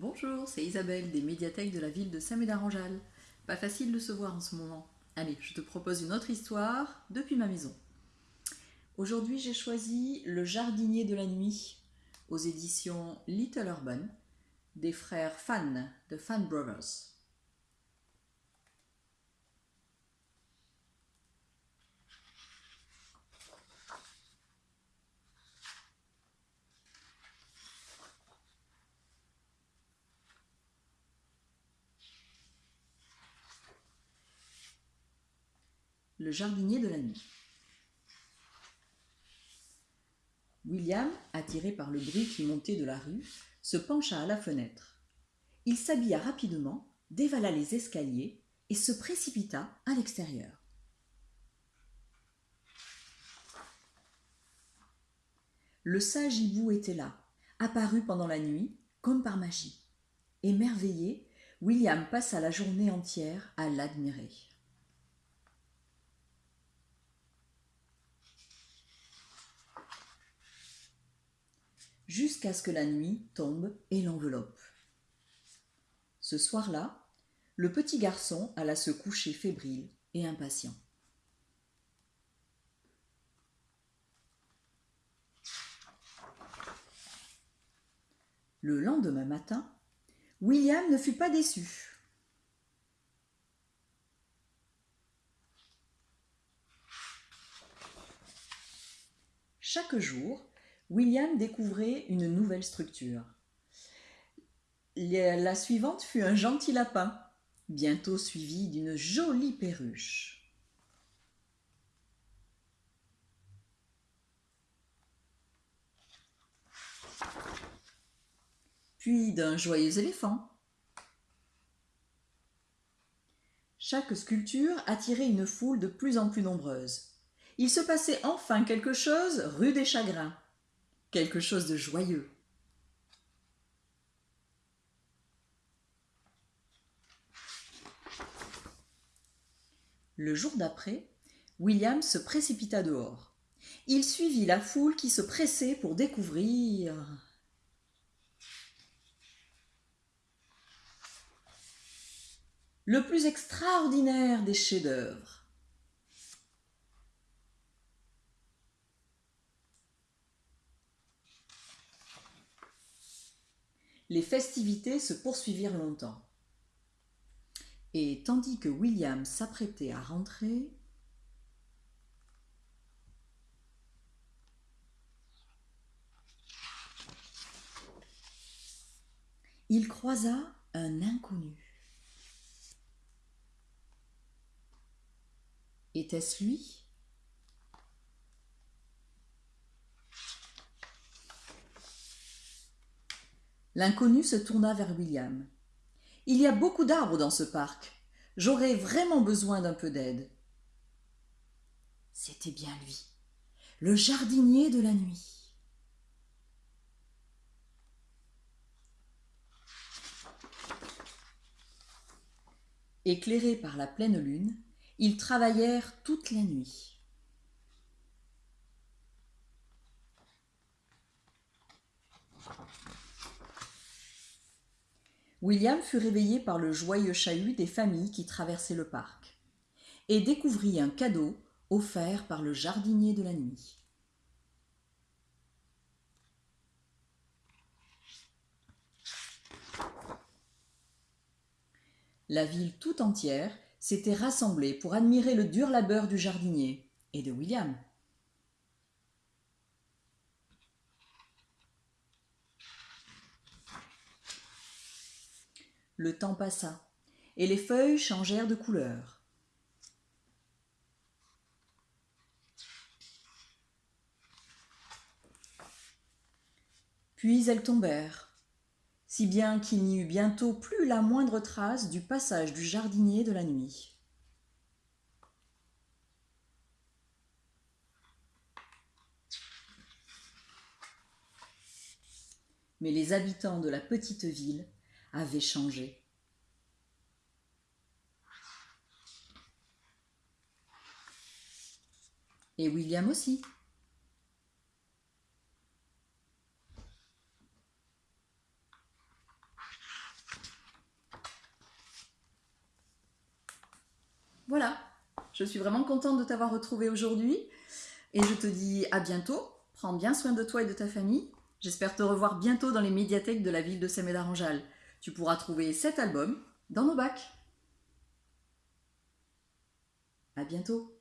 Bonjour, c'est Isabelle des médiathèques de la ville de Saint-Médard-en-Jalles. Pas facile de se voir en ce moment. Allez, je te propose une autre histoire depuis ma maison. Aujourd'hui, j'ai choisi Le jardinier de la nuit aux éditions Little Urban des frères Fan de Fan Brothers. Le jardinier de la nuit. William, attiré par le bruit qui montait de la rue, se pencha à la fenêtre. Il s'habilla rapidement, dévala les escaliers et se précipita à l'extérieur. Le sage hibou était là, apparu pendant la nuit, comme par magie. Émerveillé, William passa la journée entière à l'admirer. Jusqu'à ce que la nuit tombe et l'enveloppe. Ce soir-là, le petit garçon alla se coucher fébrile et impatient. Le lendemain matin, William ne fut pas déçu. Chaque jour, William découvrait une nouvelle structure. La suivante fut un gentil lapin, bientôt suivi d'une jolie perruche. Puis d'un joyeux éléphant. Chaque sculpture attirait une foule de plus en plus nombreuse. Il se passait enfin quelque chose rue des Chagrins quelque chose de joyeux. Le jour d'après, William se précipita dehors. Il suivit la foule qui se pressait pour découvrir le plus extraordinaire des chefs-d'œuvre. Les festivités se poursuivirent longtemps. Et tandis que William s'apprêtait à rentrer, il croisa un inconnu. Était-ce lui? L'inconnu se tourna vers William. Il y a beaucoup d'arbres dans ce parc. J'aurais vraiment besoin d'un peu d'aide. C'était bien lui, le jardinier de la nuit. Éclairés par la pleine lune, ils travaillèrent toute la nuit. William fut réveillé par le joyeux chahut des familles qui traversaient le parc et découvrit un cadeau offert par le jardinier de la nuit. La ville tout entière s'était rassemblée pour admirer le dur labeur du jardinier et de William. Le temps passa, et les feuilles changèrent de couleur. Puis elles tombèrent, si bien qu'il n'y eut bientôt plus la moindre trace du passage du jardinier de la nuit. Mais les habitants de la petite ville avait changé. Et William aussi. Voilà, je suis vraiment contente de t'avoir retrouvé aujourd'hui et je te dis à bientôt. Prends bien soin de toi et de ta famille. J'espère te revoir bientôt dans les médiathèques de la ville de Semedaranjal. Tu pourras trouver cet album dans nos bacs. À bientôt